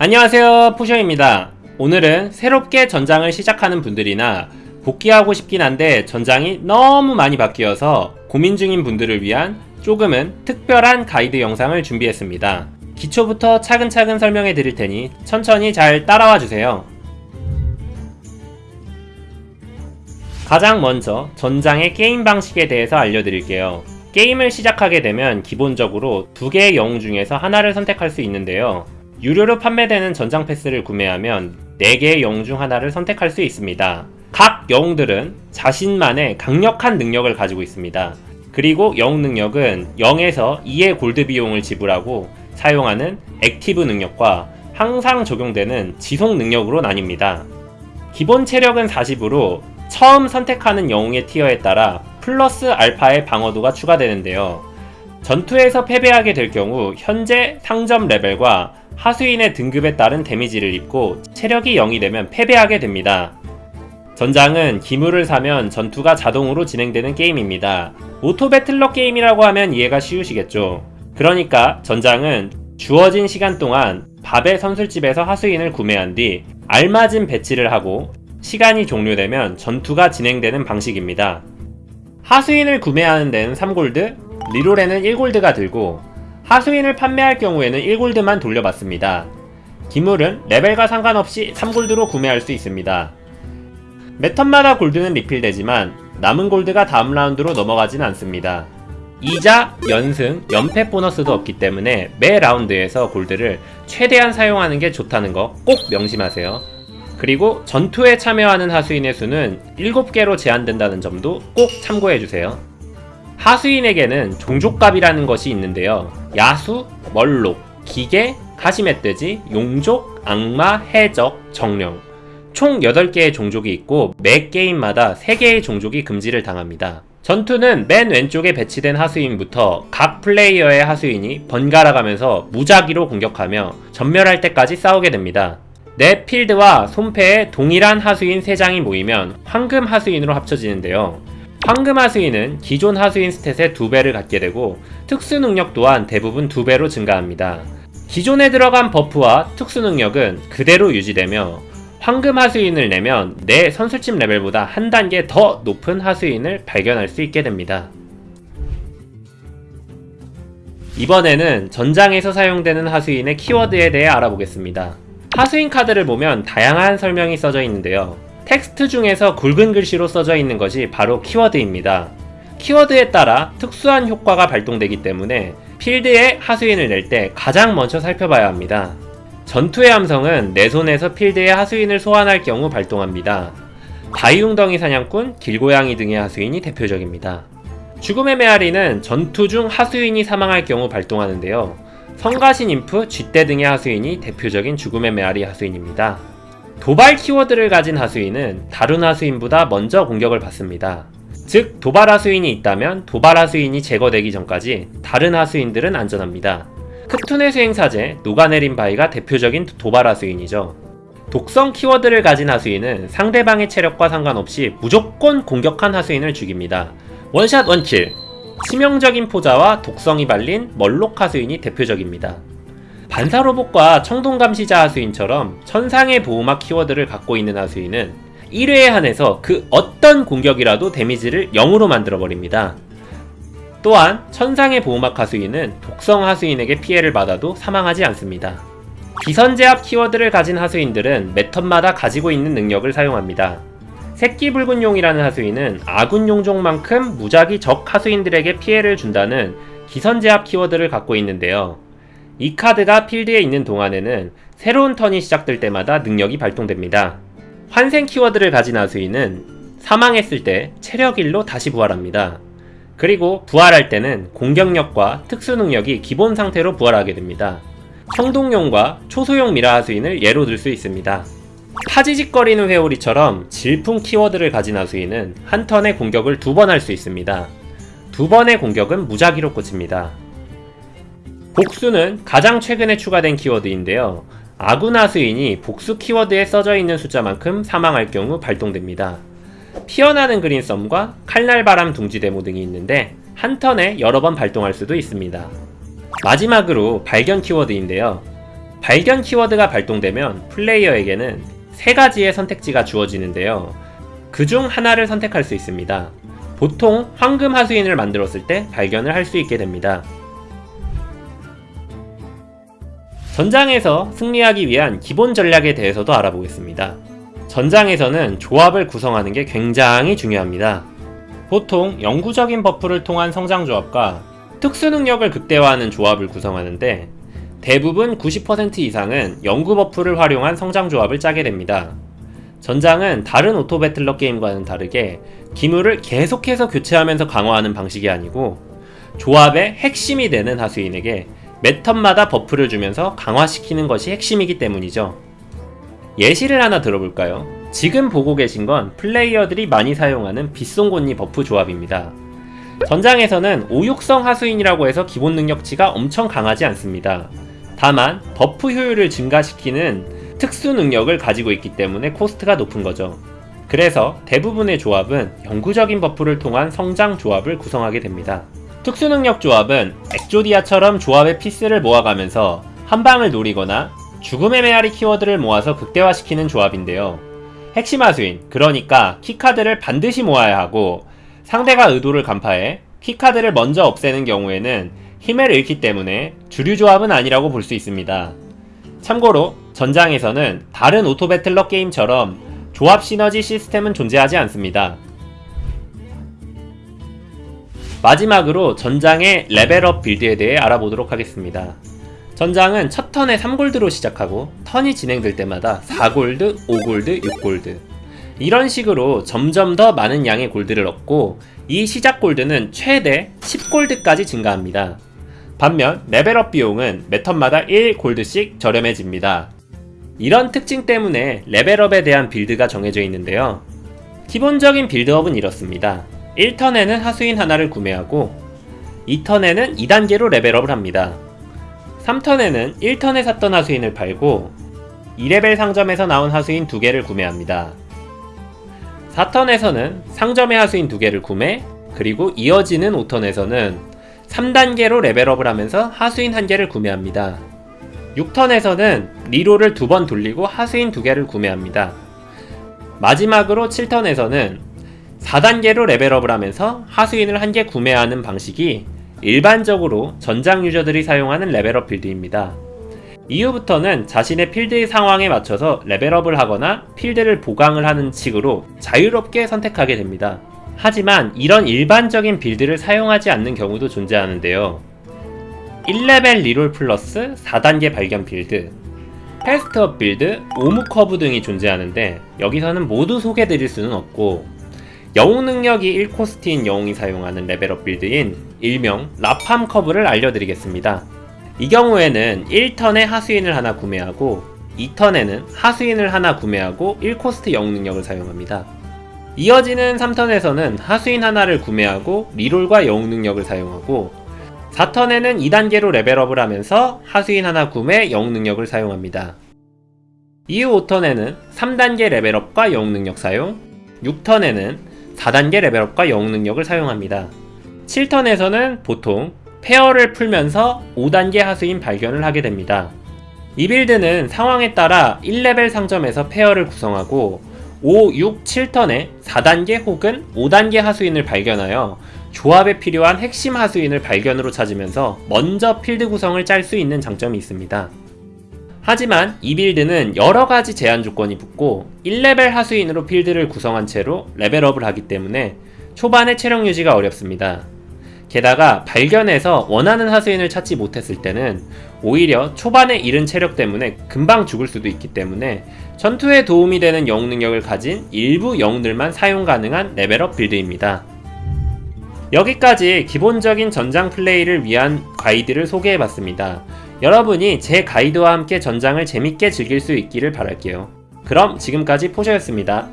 안녕하세요 포셔입니다. 오늘은 새롭게 전장을 시작하는 분들이나 복귀하고 싶긴 한데 전장이 너무 많이 바뀌어서 고민 중인 분들을 위한 조금은 특별한 가이드 영상을 준비했습니다. 기초부터 차근차근 설명해 드릴 테니 천천히 잘 따라와 주세요. 가장 먼저 전장의 게임 방식에 대해서 알려드릴게요. 게임을 시작하게 되면 기본적으로 두 개의 영웅 중에서 하나를 선택할 수 있는데요 유료로 판매되는 전장 패스를 구매하면 4개의 영웅 중 하나를 선택할 수 있습니다. 각 영웅들은 자신만의 강력한 능력을 가지고 있습니다. 그리고 영웅 능력은 0에서 2의 골드 비용을 지불하고 사용하는 active 능력과 항상 적용되는 지속 능력으로 나뉩니다. 기본 체력은 40으로 처음 선택하는 영웅의 티어에 따라 플러스 알파의 방어도가 추가되는데요. 전투에서 패배하게 될 경우 현재 상점 레벨과 하수인의 등급에 따른 데미지를 입고 체력이 0이 되면 패배하게 됩니다. 전장은 기물을 사면 전투가 자동으로 진행되는 게임입니다. auto battler 게임이라고 하면 이해가 쉬우시겠죠. 그러니까 전장은 주어진 시간 동안 밥의 선술집에서 하수인을 구매한 뒤 알맞은 배치를 하고 시간이 종료되면 전투가 진행되는 방식입니다. 하수인을 구매하는 데는 3골드, 리롤에는 1골드가 들고 하수인을 판매할 경우에는 1골드만 돌려받습니다. 기물은 레벨과 상관없이 3골드로 구매할 수 있습니다. 매 턴마다 골드는 리필되지만 남은 골드가 다음 라운드로 넘어가진 않습니다. 이자, 연승, 연패 보너스도 없기 때문에 매 라운드에서 골드를 최대한 사용하는 게 좋다는 거 꼭 명심하세요. 그리고 전투에 참여하는 하수인의 수는 7개로 제한된다는 점도 꼭 참고해주세요. 하수인에게는 종족갑이라는 것이 있는데요. 야수, 멀록, 기계, 가시멧돼지, 용족, 악마, 해적, 정령 총 8개의 종족이 있고 매 게임마다 3개의 종족이 금지를 당합니다. 전투는 맨 왼쪽에 배치된 하수인부터 각 플레이어의 하수인이 번갈아 가면서 무작위로 공격하며 전멸할 때까지 싸우게 됩니다. 내 필드와 손패에 동일한 하수인 3장이 모이면 황금 하수인으로 합쳐지는데요. 황금 하수인은 기존 하수인 stat의 2배를 갖게 되고 특수 능력 또한 대부분 2배로 증가합니다. 기존에 들어간 buff와 특수 능력은 그대로 유지되며 황금 하수인을 내면 내 선술집 레벨보다 한 단계 더 높은 하수인을 발견할 수 있게 됩니다. 이번에는 전장에서 사용되는 하수인의 키워드에 대해 알아보겠습니다. 하수인 카드를 보면 다양한 설명이 써져 있는데요. 텍스트 중에서 굵은 글씨로 써져 있는 것이 바로 키워드입니다. 키워드에 따라 특수한 효과가 발동되기 때문에 필드에 하수인을 낼 때 가장 먼저 살펴봐야 합니다. 전투의 함성은 내 손에서 필드에 하수인을 소환할 경우 발동합니다. 바이웅덩이 사냥꾼, 길고양이 등의 하수인이 대표적입니다. 죽음의 메아리는 전투 중 하수인이 사망할 경우 발동하는데요. 성가신 인프, 쥐떼 등의 하수인이 대표적인 죽음의 메아리 하수인입니다. 도발 키워드를 가진 하수인은 다른 하수인보다 먼저 공격을 받습니다. 즉 도발 하수인이 있다면 도발 하수인이 제거되기 전까지 다른 하수인들은 안전합니다. 크툰의 수행사제 녹아내린 바위가 대표적인 도발 하수인이죠. 독성 키워드를 가진 하수인은 상대방의 체력과 상관없이 무조건 공격한 하수인을 죽입니다. 원샷 원킬 치명적인 포자와 독성이 발린 멀록 하수인이 대표적입니다. 반사 로봇과 청동 감시자 하수인처럼 천상의 보호막 키워드를 갖고 있는 하수인은 1회에 한해서 그 어떤 공격이라도 데미지를 0으로 만들어버립니다. 또한 천상의 보호막 하수인은 독성 하수인에게 피해를 받아도 사망하지 않습니다. 기선제압 키워드를 가진 하수인들은 매턴마다 가지고 있는 능력을 사용합니다. 새끼 붉은 용이라는 하수인은 아군 용종만큼 무작위 적 하수인들에게 피해를 준다는 기선제압 키워드를 갖고 있는데요. 이 카드가 필드에 있는 동안에는 새로운 턴이 시작될 때마다 능력이 발동됩니다. 환생 키워드를 가진 아수인은 사망했을 때 체력 1로 다시 부활합니다. 그리고 부활할 때는 공격력과 특수 능력이 기본 상태로 부활하게 됩니다. 청동용과 초소용 미라 하수인을 예로 들 수 있습니다. 파지직거리는 회오리처럼 질풍 키워드를 가진 하수인은 한 턴의 공격을 두 번 할 수 있습니다. 두 번의 공격은 무작위로 꽂힙니다. 복수는 가장 최근에 추가된 키워드인데요. 아구나수인이 복수 키워드에 써져 있는 숫자만큼 사망할 경우 발동됩니다. 피어나는 그린썸과 칼날바람 둥지 데모 등이 있는데 한 턴에 여러 번 발동할 수도 있습니다. 마지막으로 발견 키워드인데요. 발견 키워드가 발동되면 플레이어에게는 세 가지의 선택지가 주어지는데요. 그 중 하나를 선택할 수 있습니다. 보통 황금 하수인을 만들었을 때 발견을 할 수 있게 됩니다. 전장에서 승리하기 위한 기본 전략에 대해서도 알아보겠습니다. 전장에서는 조합을 구성하는 게 굉장히 중요합니다. 보통 영구적인 buff를 통한 성장 조합과 특수 능력을 극대화하는 조합을 구성하는데 대부분 90% 이상은 영구 buff를 활용한 성장 조합을 짜게 됩니다. 전장은 다른 auto battler 게임과는 다르게 기물을 계속해서 교체하면서 강화하는 방식이 아니고 조합의 핵심이 되는 하수인에게 매 턴마다 buff를 주면서 강화시키는 것이 핵심이기 때문이죠. 예시를 하나 들어볼까요? 지금 보고 계신 건 플레이어들이 많이 사용하는 빛송곳니 buff 조합입니다. 전장에서는 오육성 하수인이라고 해서 기본 능력치가 엄청 강하지 않습니다. 다만 buff 효율을 증가시키는 특수 능력을 가지고 있기 때문에 코스트가 높은 거죠. 그래서 대부분의 조합은 영구적인 buff를 통한 성장 조합을 구성하게 됩니다. 특수능력 조합은 엑조디아처럼 조합의 piece를 모아가면서 한 방을 노리거나 죽음의 메아리 키워드를 모아서 극대화시키는 조합인데요. 핵심 하수인, 그러니까 key card를 반드시 모아야 하고 상대가 의도를 간파해 key card를 먼저 없애는 경우에는 힘을 잃기 때문에 주류 조합은 아니라고 볼 수 있습니다. 참고로 전장에서는 다른 auto battler 게임처럼 조합 시너지 시스템은 존재하지 않습니다. 마지막으로 전장의 레벨업 build에 대해 알아보도록 하겠습니다. 전장은 첫 턴에 3골드로 시작하고 턴이 진행될 때마다 4골드, 5골드, 6골드 이런 식으로 점점 더 많은 양의 골드를 얻고 이 시작 골드는 최대 10골드까지 증가합니다. 반면 레벨업 비용은 매 턴마다 1골드씩 저렴해집니다. 이런 특징 때문에 레벨업에 대한 build가 정해져 있는데요. 기본적인 빌드업은 이렇습니다. 1턴에는 하수인 하나를 구매하고 2턴에는 2단계로 레벨업을 합니다. 3턴에는 1턴에 샀던 하수인을 팔고 2레벨 상점에서 나온 하수인 2개를 구매합니다. 4턴에서는 상점의 하수인 2개를 구매, 그리고 이어지는 5턴에서는 3단계로 레벨업을 하면서 하수인 1개를 구매합니다. 6턴에서는 리로를 두 번 돌리고 하수인 2개를 구매합니다. 마지막으로 7턴에서는 4단계로 레벨업을 하면서 하수인을 한 개 구매하는 방식이 일반적으로 전장 유저들이 사용하는 레벨업 build입니다. 이후부터는 자신의 필드의 상황에 맞춰서 레벨업을 하거나 필드를 보강을 하는 식으로 자유롭게 선택하게 됩니다. 하지만 이런 일반적인 build를 사용하지 않는 경우도 존재하는데요. 1레벨 reroll 플러스 4단계 발견 build, fast up build, 오무 커브 등이 존재하는데 여기서는 모두 소개드릴 수는 없고 영웅 능력이 1코스트인 영웅이 사용하는 레벨업 build인 일명 라팜 커브를 알려드리겠습니다. 이 경우에는 1턴에 하수인을 하나 구매하고 2턴에는 하수인을 하나 구매하고 1코스트 영웅 능력을 사용합니다. 이어지는 3턴에서는 하수인 하나를 구매하고 reroll과 영웅 능력을 사용하고 4턴에는 2단계로 레벨업을 하면서 하수인 하나 구매 영웅 능력을 사용합니다. 이후 5턴에는 3단계 레벨업과 영웅 능력 사용, 6턴에는 4단계 레벨업과 영웅 능력을 사용합니다. 7턴에서는 보통 pair를 풀면서 5단계 하수인 발견을 하게 됩니다. 이 build는 상황에 따라 1레벨 상점에서 pair를 구성하고 5, 6, 7턴에 4단계 혹은 5단계 하수인을 발견하여 조합에 필요한 핵심 하수인을 발견으로 찾으면서 먼저 필드 구성을 짤 수 있는 장점이 있습니다. 하지만 이 build는 여러가지 제한 조건이 붙고 1레벨 하수인으로 필드를 구성한 채로 레벨업을 하기 때문에 초반에 체력 유지가 어렵습니다. 게다가 발견해서 원하는 하수인을 찾지 못했을 때는 오히려 초반에 잃은 체력 때문에 금방 죽을 수도 있기 때문에 전투에 도움이 되는 영웅 능력을 가진 일부 영웅들만 사용 가능한 레벨업 build입니다. 여기까지 기본적인 전장 플레이를 위한 가이드를 소개해봤습니다. 여러분이 제 가이드와 함께 전장을 재밌게 즐길 수 있기를 바랄게요. 그럼 지금까지 포셔였습니다.